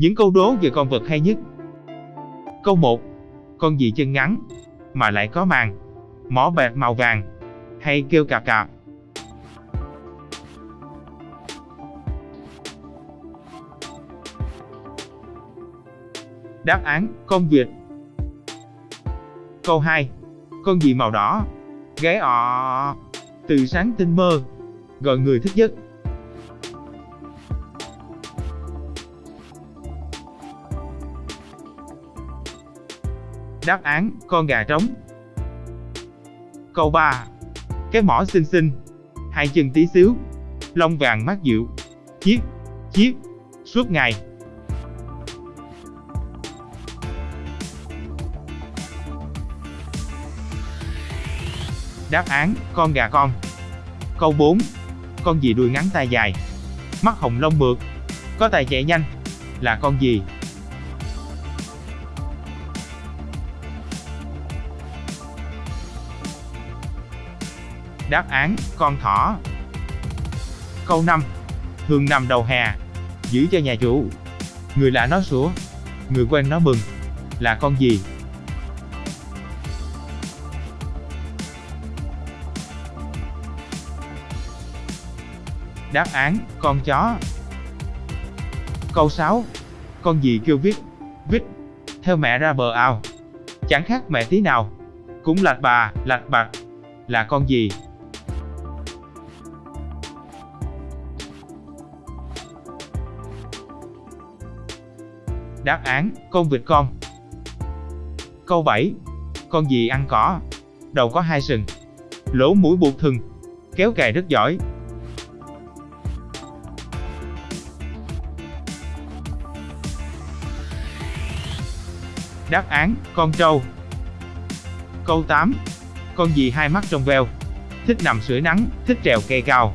Những câu đố về con vật hay nhất. Câu 1. Con gì chân ngắn, mà lại có màng, mỏ bạc màu vàng, hay kêu cà cà. Đáp án, con vịt. Câu 2. Con gì màu đỏ, gáy ọ, từ sáng tinh mơ, gọi người thức giấc. Đáp án, con gà trống. Câu 3. Cái mỏ xinh xinh, hai chân tí xíu, lông vàng mát dịu, chiếc, chiếc, suốt ngày. Đáp án, con gà con. Câu 4. Con gì đuôi ngắn tai dài, mắt hồng lông mượt, có tài chạy nhanh, là con gì? Đáp án, con thỏ. Câu 5. Thường nằm đầu hè, giữ cho nhà chủ. Người lạ nó sủa, người quen nó mừng. Là con gì? Đáp án, con chó. Câu 6. Con gì kêu vít vít, theo mẹ ra bờ ao. Chẳng khác mẹ tí nào. Cũng lạch bà, lạch bạc. Là con gì? Đáp án, con vịt con. Câu 7. Con gì ăn cỏ? Đầu có hai sừng. Lỗ mũi buộc thừng. Kéo cày rất giỏi. Đáp án, con trâu. Câu 8. Con gì hai mắt trong veo? Thích nằm sưởi nắng, thích trèo cây cao.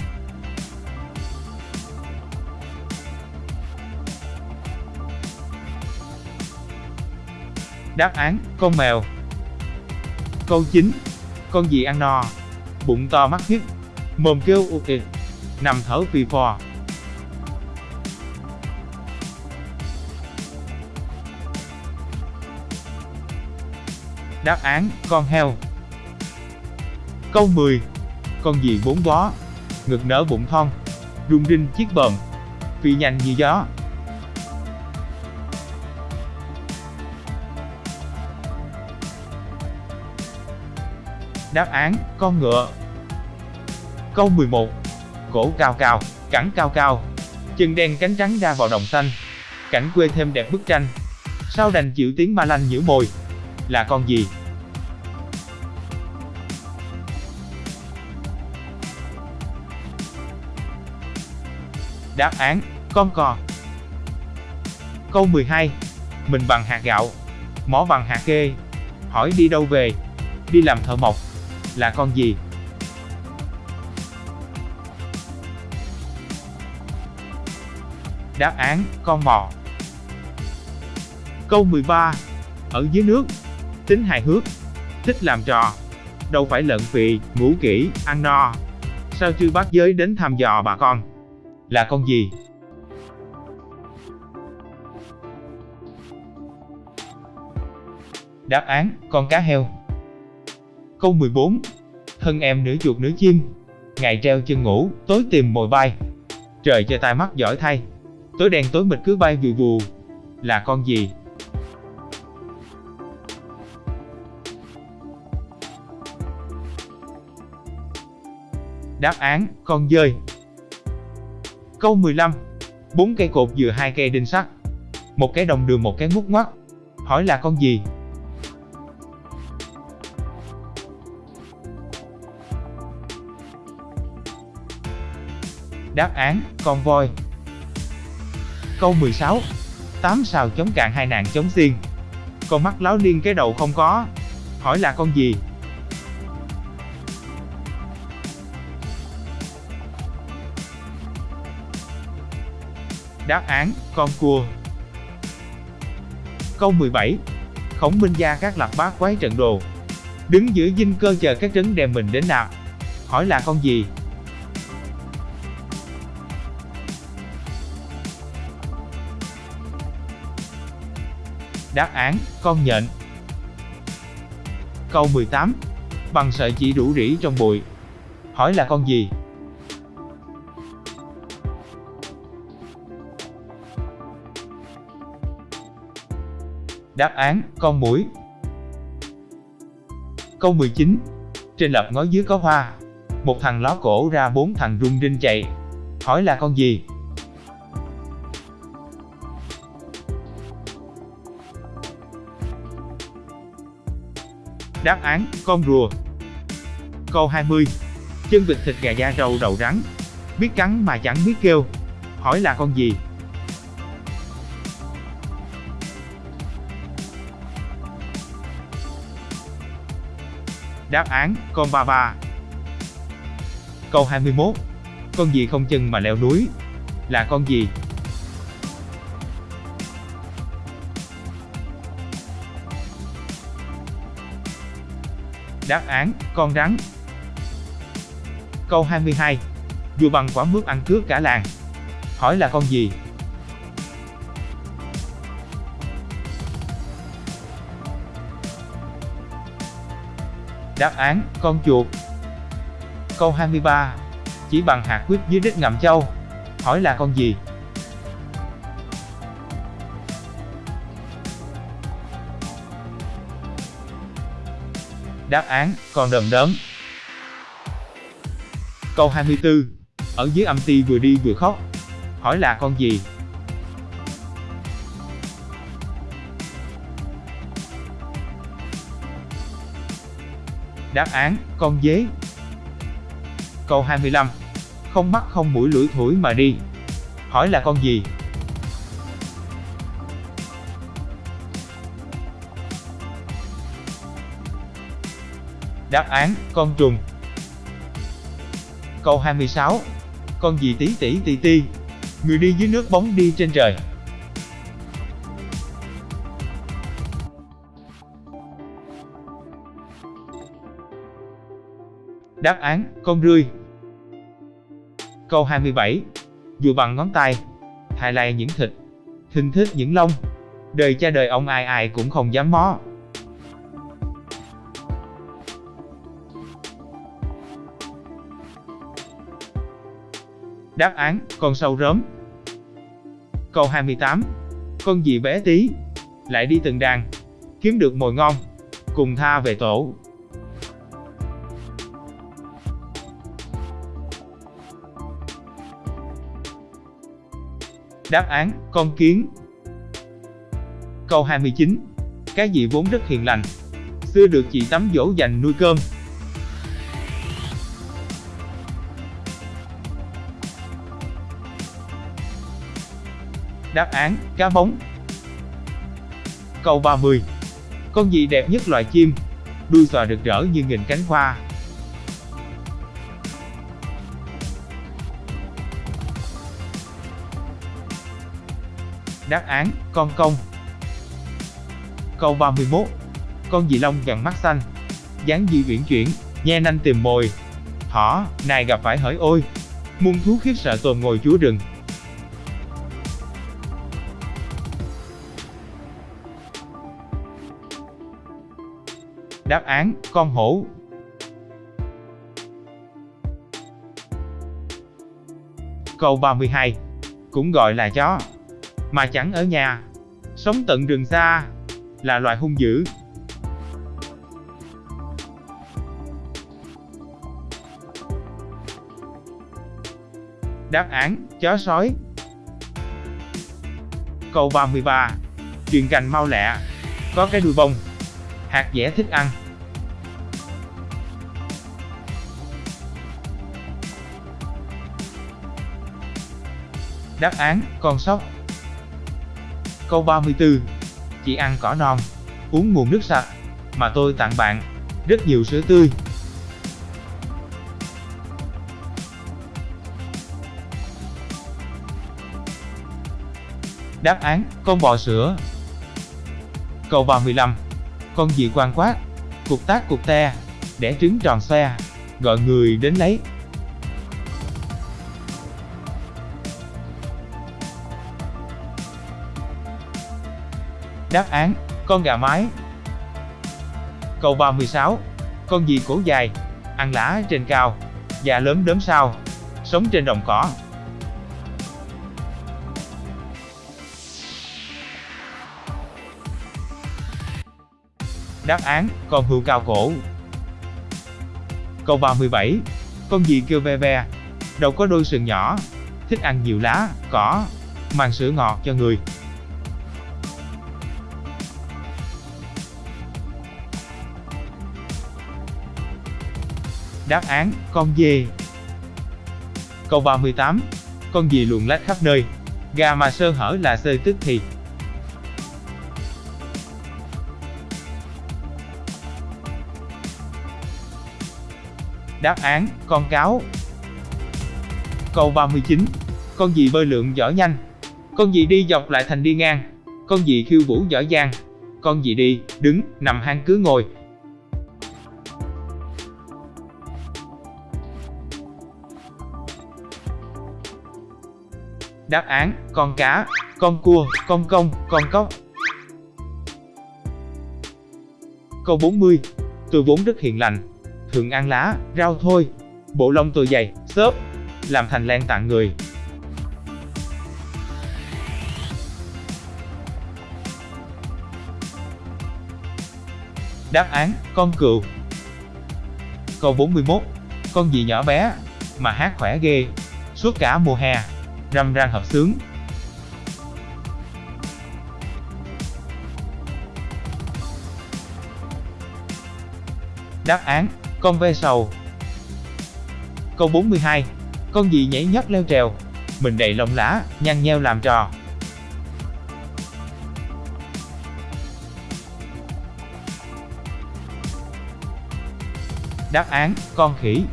Đáp án, con mèo. Câu 9. Con gì ăn no? Bụng to mắt hiếp, mồm kêu ụ ịt, nằm thở phì phò. Đáp án, con heo. Câu 10. Con gì bốn bó, ngực nở bụng thon, rung rinh chiếc bờm, phi nhanh như gió. Đáp án, con ngựa. Câu 11. Cổ cao cao, cẳng cao cao, chân đen cánh trắng ra vào đồng xanh. Cảnh quê thêm đẹp bức tranh. Sao đành chịu tiếng ma lanh nhử môi? Là con gì? Đáp án, con cò. Câu 12. Mình bằng hạt gạo, mỏ bằng hạt kê. Hỏi đi đâu về? Đi làm thợ mộc. Là con gì? Đáp án, con mò. Câu 13. Ở dưới nước, tính hài hước, thích làm trò. Đâu phải lợn phì, ngủ kỹ, ăn no. Sao chư bác giới đến thăm dò bà con? Là con gì? Đáp án, con cá heo. Câu 14. Thân em nửa chuột nửa chim, ngày treo chân ngủ, tối tìm mồi bay. Trời cho tai mắt giỏi thay, tối đen tối mịt cứ bay vù vù. Là con gì? Đáp án, con dơi. Câu 15. Bốn cây cột dừa hai cây đinh sắt. Một cái đồng đường một cái ngút ngoắt. Hỏi là con gì? Đáp án, con voi. Câu 16. Tám sao chống cạn hai nạn chống xiên. Con mắt láo liên cái đầu không có. Hỏi là con gì? Đáp án, con cua. Câu 17. Khổng minh gia các lạc bát quái trận đồ. Đứng giữa dinh cơ chờ các trấn đem mình đến nạp. Hỏi là con gì? Đáp án, con nhện. Câu 18. Bằng sợi chỉ rủ rỉ trong bụi. Hỏi là con gì? Đáp án, con muỗi. Câu 19. Trên lập ngói dưới có hoa. Một thằng ló cổ ra bốn thằng rung rinh chạy. Hỏi là con gì? Đáp án, con rùa. Câu 20. Chân vịt thịt gà da râu đầu rắn. Biết cắn mà chẳng biết kêu. Hỏi là con gì? Đáp án, con ba ba. Câu 21. Con gì không chân mà leo núi? Là con gì? Đáp án, con rắn. Câu 22. Dù bằng quả mướp ăn cướp cả làng. Hỏi là con gì? Đáp án, con chuột. Câu 23. Chỉ bằng hạt quýt dưới đất ngậm châu. Hỏi là con gì? Đáp án, con đờm đớm. Câu 24. Ở dưới âm ti vừa đi vừa khóc. Hỏi là con gì? Đáp án, con dế. Câu 25. Không mắt không mũi lưỡi thổi mà đi. Hỏi là con gì? Đáp án, con trùng. Câu 26. Con gì tí tỉ tì ti. Người đi dưới nước bóng đi trên trời. Đáp án, con rươi. Câu 27. Dù bằng ngón tay. hài lai những thịt. hình thích những lông. Đời cha đời ông ai ai cũng không dám mó. Đáp án, con sâu rớm. Câu 28. Con gì bé tí, lại đi từng đàn, kiếm được mồi ngon, cùng tha về tổ. Đáp án, con kiến. Câu 29. Cái gì vốn rất hiền lành, xưa được chị tắm dỗ dành nuôi cơm, Đáp án, cá bóng. Câu 30. Con gì đẹp nhất loài chim? Đuôi xòa rực rỡ như nghìn cánh hoa. Đáp án, con công. Câu 31. Con gì lông vàng mắt xanh, dáng dị uyển chuyển, nhe nanh tìm mồi. Thỏ, này gặp phải hỡi ôi, muôn thú khiếp sợ tồn ngồi chúa rừng. Đáp án, con hổ. Câu 32. Cũng gọi là chó, mà chẳng ở nhà, sống tận rừng xa, là loài hung dữ. Đáp án, chó sói. Câu 33. Chuyện cành mau lẹ, có cái đuôi bông, hạt dẻ thích ăn. Đáp án, con sóc. Câu 34. Chỉ ăn cỏ non, uống nguồn nước sạch, mà tôi tặng bạn, rất nhiều sữa tươi. Đáp án, con bò sữa. Câu 35 con gì quan quát, cục tác cục te, đẻ trứng tròn xoe, gọi người đến lấy. Đáp án, con gà mái. Câu 36. Con gì cổ dài, ăn lá trên cao, da lớn đớm sao, sống trên đồng cỏ. Đáp án, con hươu cao cổ. Câu 37. Con gì kêu ve ve, đầu có đôi sừng nhỏ, thích ăn nhiều lá, cỏ, mang sữa ngọt cho người. Đáp án, con dê. Câu 38. Con gì luồn lách khắp nơi, gà mà sơ hở là sơi tức thì. Đáp án, con cáo. Câu 39. Con gì bơi lượn giỏi nhanh? Con gì đi dọc lại thành đi ngang? Con gì khiêu vũ giỏi giang? Con gì đi, đứng, nằm hang cứ ngồi? Đáp án, con cá, con cua, con công, con cóc. Câu 40. Tôi vốn rất hiền lành, thường ăn lá, rau thôi. Bộ lông tôi dày, xốp, làm thành len tặng người. Đáp án, con cừu. Câu 41. Con gì nhỏ bé, mà hát khỏe ghê, suốt cả mùa hè, râm ran hợp sướng. Đáp án, con ve sầu. Câu 42. Con gì nhảy nhót leo trèo, mình đầy lông lá, nhăn nheo làm trò. Đáp án, con khỉ.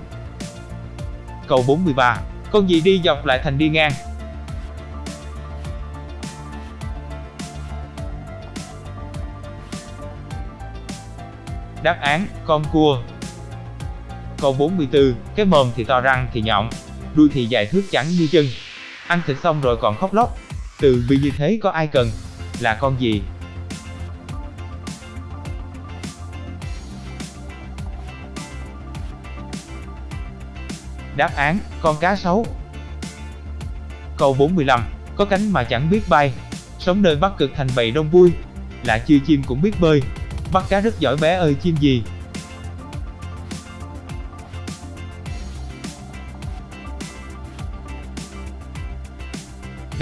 Câu 43. Con gì đi dọc lại thành đi ngang? Đáp án, con cua. Câu 44, cái mồm thì to răng thì nhọn, đuôi thì dài thước chẳng như chân. Ăn thịt xong rồi còn khóc lóc. Từ bi như thế có ai cần? Là con gì? Đáp án, con cá sấu. Câu 45, có cánh mà chẳng biết bay, sống nơi Bắc Cực thành bầy đông vui, là chưa chim cũng biết bơi, bắt cá rất giỏi bé ơi chim gì.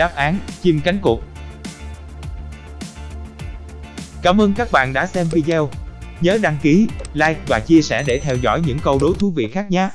Đáp án, chim cánh cụt. Cảm ơn các bạn đã xem video. Nhớ đăng ký, like và chia sẻ để theo dõi những câu đố thú vị khác nhé.